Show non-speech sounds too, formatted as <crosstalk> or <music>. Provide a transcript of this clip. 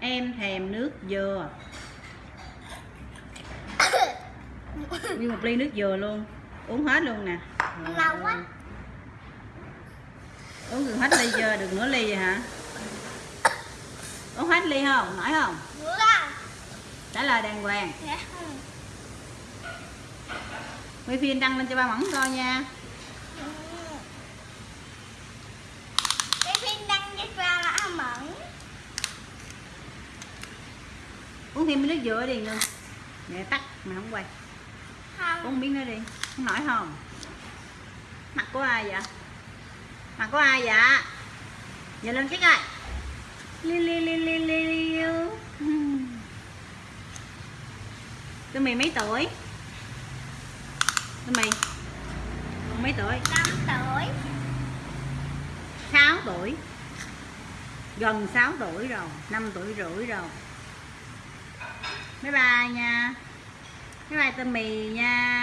em thèm nước dừa. Như một ly nước dừa luôn. Uống hết luôn nè. Lâu quá. uống được hết ly chưa được nửa ly vậy hả? Uống hết ly không? Nổi không? Ra. trả lời đàng hoàng. Dạ. quay phim đăng lên cho ba mẫn coi nha Cái phim đăng cho ra là ăn mẫn. Uống thêm miếng nước dừa đi luôn để tắt mà không quay. Không. uống miếng nữa đi không nổi không? Mặt của ai vậy? Mặt của ai vậy? Giờ lên cái coi. Liu liu liu liu liu liu <laughs> tụi mày mấy tuổi? Tụi mày mấy tuổi? 5 tuổi. 6 tuổi. Gần 6 tuổi rồi 5 tuổi rưỡi rồi bye bye nha. Bye bye tâm mì nha.